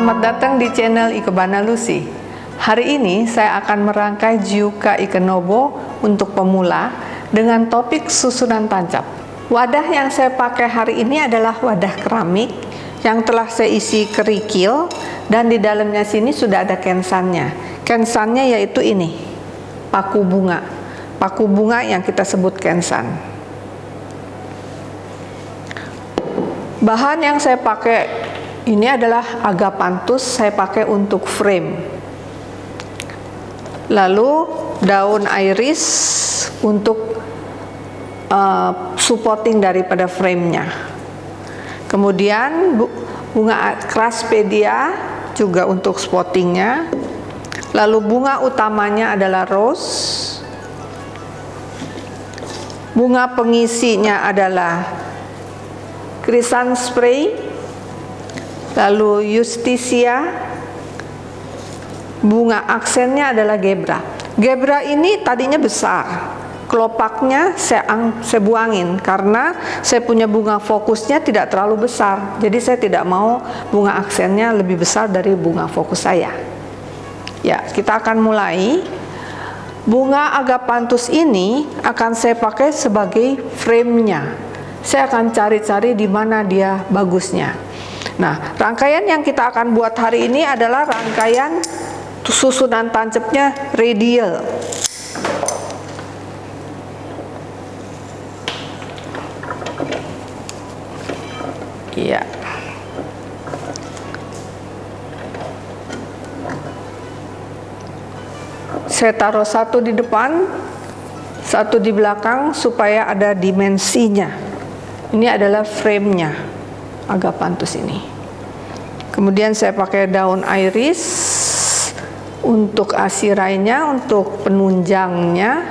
Selamat datang di channel Ikebana Lucy. Hari ini saya akan merangkai Jiuka Ikenobo untuk pemula dengan topik susunan tancap. Wadah yang saya pakai hari ini adalah wadah keramik yang telah saya isi kerikil dan di dalamnya sini sudah ada kensannya. Kensannya yaitu ini, paku bunga. Paku bunga yang kita sebut kensan. Bahan yang saya pakai ini adalah agapanthus saya pakai untuk frame. Lalu daun iris untuk uh, supporting daripada framenya. Kemudian bunga craspedia juga untuk spottingnya. Lalu bunga utamanya adalah rose. Bunga pengisinya adalah krisan spray lalu Justisia bunga aksennya adalah gebra. Gebra ini tadinya besar kelopaknya saya, saya buangin karena saya punya bunga fokusnya tidak terlalu besar. Jadi saya tidak mau bunga aksennya lebih besar dari bunga fokus saya. Ya kita akan mulai. Bunga agapanthus ini akan saya pakai sebagai framenya. Saya akan cari-cari di mana dia bagusnya Nah, rangkaian yang kita akan buat hari ini adalah rangkaian susunan tancapnya radial. Iya. Saya taruh satu di depan, satu di belakang supaya ada dimensinya. Ini adalah frame-nya agapanthus ini. Kemudian saya pakai daun iris untuk asirainya untuk penunjangnya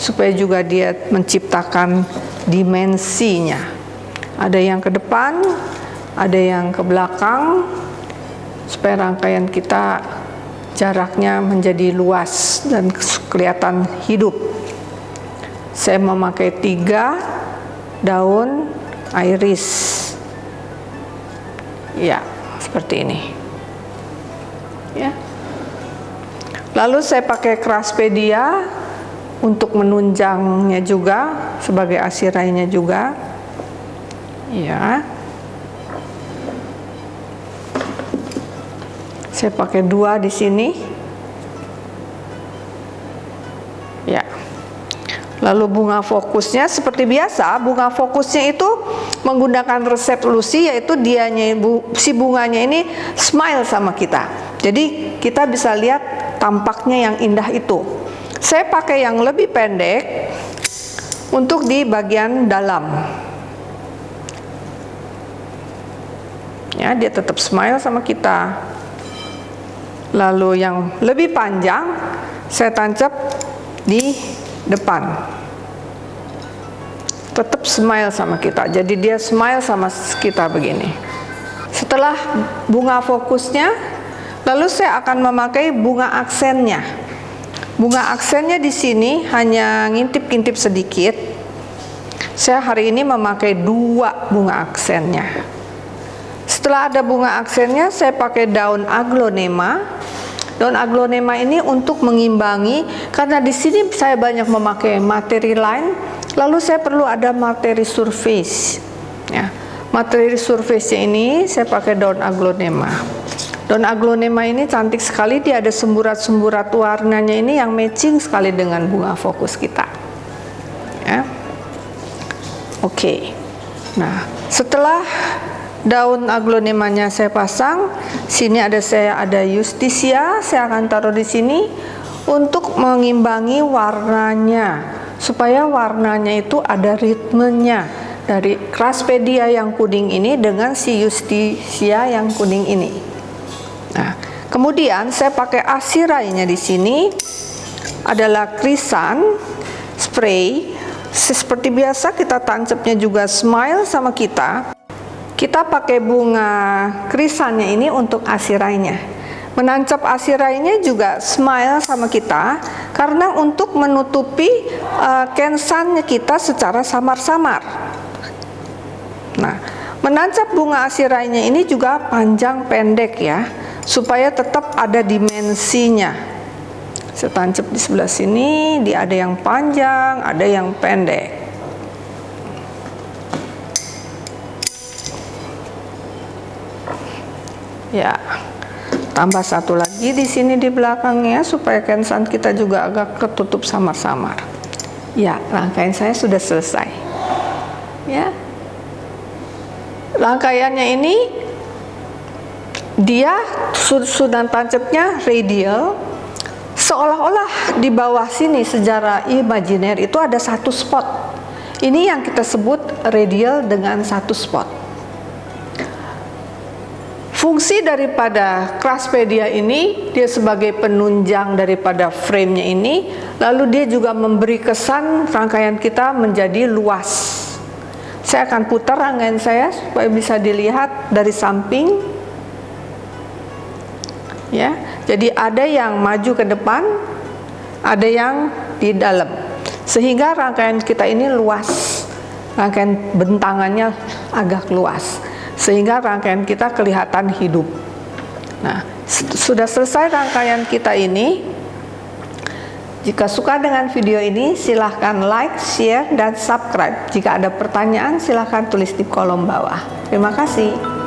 supaya juga dia menciptakan dimensinya. Ada yang ke depan ada yang ke belakang supaya rangkaian kita jaraknya menjadi luas dan kelihatan hidup. Saya memakai tiga daun iris ya seperti ini. Ya. Lalu saya pakai craspedia untuk menunjangnya juga sebagai asirainya juga. Ya saya pakai dua di sini lalu bunga fokusnya seperti biasa bunga fokusnya itu menggunakan resep Lucy yaitu dianya si bunganya ini smile sama kita. Jadi kita bisa lihat tampaknya yang indah itu. Saya pakai yang lebih pendek untuk di bagian dalam. Ya, dia tetap smile sama kita. Lalu yang lebih panjang saya tancap di depan. Tetap smile sama kita. Jadi dia smile sama kita begini. Setelah bunga fokusnya lalu saya akan memakai bunga aksennya. Bunga aksennya di sini hanya ngintip-ngintip sedikit. Saya hari ini memakai dua bunga aksennya. Setelah ada bunga aksennya saya pakai daun aglonema daun aglonema ini untuk mengimbangi karena di sini saya banyak memakai materi lain lalu saya perlu ada materi surface. Ya materi surface ini saya pakai daun aglonema. Daun aglonema ini cantik sekali dia ada semburat-semburat warnanya ini yang matching sekali dengan bunga fokus kita. Ya. Oke. Okay. nah setelah daun aglonemanya saya pasang sini ada saya ada justisia saya akan taruh di sini untuk mengimbangi warnanya supaya warnanya itu ada ritmenya dari Craspedia yang kuning ini dengan si Justisia yang kuning ini. Nah, kemudian saya pakai asirainya di sini adalah krisan spray. Seperti biasa kita tancapnya juga smile sama kita. Kita pakai bunga krisannya ini untuk asirainya. Menancap asirainya juga smile sama kita karena untuk menutupi uh, kensannya kita secara samar-samar. Nah, menancap bunga asirainya ini juga panjang pendek ya. supaya tetap ada dimensinya. Saya tancap di sebelah sini, dia ada yang panjang, ada yang pendek. Ya, tambah satu lagi di sini di belakangnya supaya kensan kita juga agak ketutup samar-samar. Ya, rangkaian saya sudah selesai. Ya, rangkaiannya ini dia sudah tancapnya radial seolah-olah di bawah sini secara imajiner itu ada satu spot ini yang kita sebut radial dengan satu spot fungsi daripada Craspedia ini dia sebagai penunjang daripada framenya ini lalu dia juga memberi kesan rangkaian kita menjadi luas. Saya akan putar rangkaian saya supaya bisa dilihat dari samping. Ya jadi ada yang maju ke depan ada yang di dalam. Sehingga rangkaian kita ini luas. Rangkaian bentangannya agak luas sehingga rangkaian kita kelihatan hidup. Nah sudah selesai rangkaian kita ini. Jika suka dengan video ini silahkan like, share, dan subscribe. Jika ada pertanyaan silahkan tulis di kolom bawah. Terima kasih